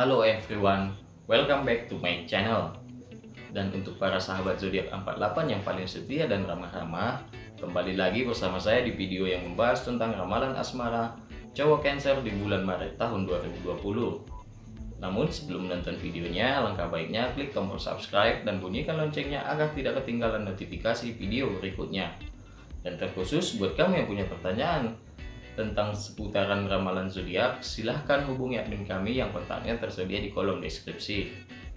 Halo everyone, welcome back to my channel. Dan untuk para sahabat zodiak 48 yang paling setia dan ramah-ramah, kembali lagi bersama saya di video yang membahas tentang ramalan asmara cowok Cancer di bulan Maret tahun 2020. Namun sebelum menonton videonya, alangkah baiknya klik tombol subscribe dan bunyikan loncengnya agar tidak ketinggalan notifikasi video berikutnya. Dan terkhusus buat kamu yang punya pertanyaan, tentang seputaran ramalan zodiak, silahkan hubungi admin kami yang kontaknya tersedia di kolom deskripsi.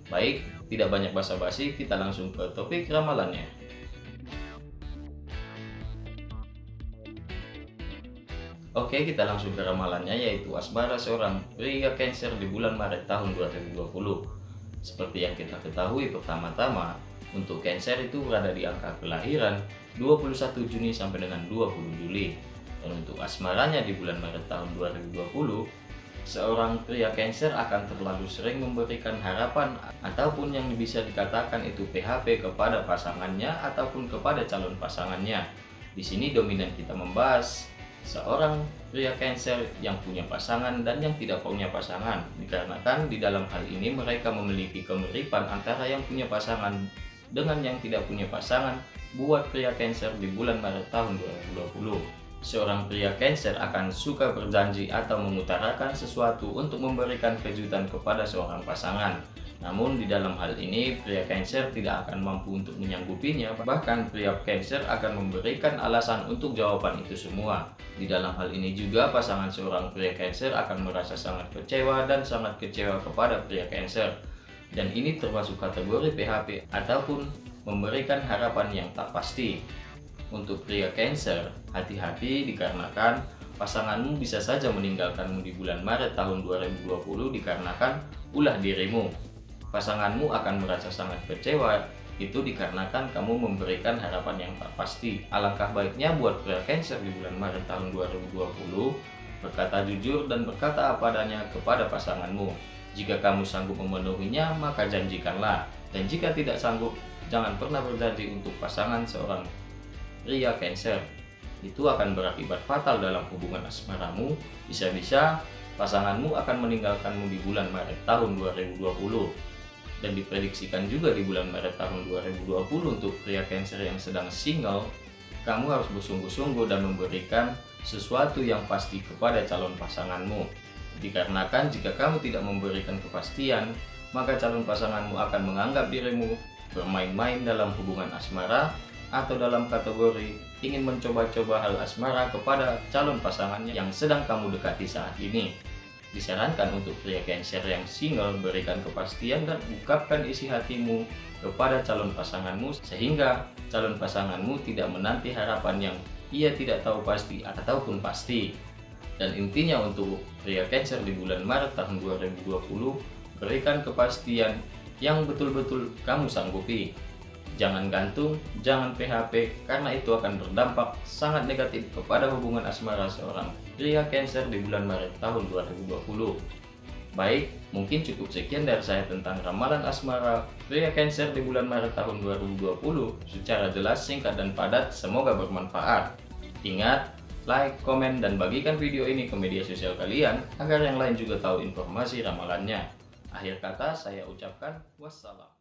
Baik, tidak banyak basa-basi, kita langsung ke topik ramalannya. Oke, kita langsung ke ramalannya yaitu asmara seorang pria Cancer di bulan Maret tahun 2020. Seperti yang kita ketahui pertama-tama, untuk Cancer itu berada di angka kelahiran 21 Juni sampai dengan 20 Juli dan untuk asmaranya di bulan Maret tahun 2020, seorang pria Cancer akan terlalu sering memberikan harapan ataupun yang bisa dikatakan itu PHP kepada pasangannya ataupun kepada calon pasangannya. Di sini dominan kita membahas seorang pria Cancer yang punya pasangan dan yang tidak punya pasangan. Dikarenakan di dalam hal ini mereka memiliki kemiripan antara yang punya pasangan dengan yang tidak punya pasangan buat pria Cancer di bulan Maret tahun 2020 seorang pria Cancer akan suka berjanji atau mengutarakan sesuatu untuk memberikan kejutan kepada seorang pasangan. Namun di dalam hal ini pria Cancer tidak akan mampu untuk menyanggupinya, bahkan pria Cancer akan memberikan alasan untuk jawaban itu semua. Di dalam hal ini juga pasangan seorang pria Cancer akan merasa sangat kecewa dan sangat kecewa kepada pria Cancer. Dan ini termasuk kategori PHP ataupun memberikan harapan yang tak pasti. Untuk pria Cancer, hati-hati dikarenakan pasanganmu bisa saja meninggalkanmu di bulan Maret tahun 2020 dikarenakan ulah dirimu. Pasanganmu akan merasa sangat kecewa itu dikarenakan kamu memberikan harapan yang tak pasti. Alangkah baiknya buat pria Cancer di bulan Maret tahun 2020 berkata jujur dan berkata apa adanya kepada pasanganmu. Jika kamu sanggup memenuhinya, maka janjikanlah. Dan jika tidak sanggup, jangan pernah berjanji untuk pasangan seorang pria Cancer itu akan berakibat fatal dalam hubungan asmaramu. Bisa-bisa pasanganmu akan meninggalkanmu di bulan Maret tahun 2020 dan diprediksikan juga di bulan Maret tahun 2020 untuk pria Cancer yang sedang single. Kamu harus bersungguh-sungguh dan memberikan sesuatu yang pasti kepada calon pasanganmu. Dikarenakan jika kamu tidak memberikan kepastian maka calon pasanganmu akan menganggap dirimu bermain-main dalam hubungan asmara atau dalam kategori ingin mencoba-coba hal asmara kepada calon pasangannya yang sedang kamu dekati saat ini. Disarankan untuk pria Cancer yang single berikan kepastian dan ungkapkan isi hatimu kepada calon pasanganmu sehingga calon pasanganmu tidak menanti harapan yang ia tidak tahu pasti ataupun pasti. Dan intinya untuk pria Cancer di bulan Maret tahun 2020 berikan kepastian yang betul-betul kamu sanggupi Jangan gantung, jangan PHP, karena itu akan berdampak sangat negatif kepada hubungan asmara seorang pria Cancer di bulan Maret tahun 2020. Baik, mungkin cukup sekian dari saya tentang ramalan asmara pria Cancer di bulan Maret tahun 2020 secara jelas, singkat, dan padat. Semoga bermanfaat. Ingat, like, komen, dan bagikan video ini ke media sosial kalian agar yang lain juga tahu informasi ramalannya. Akhir kata, saya ucapkan wassalam.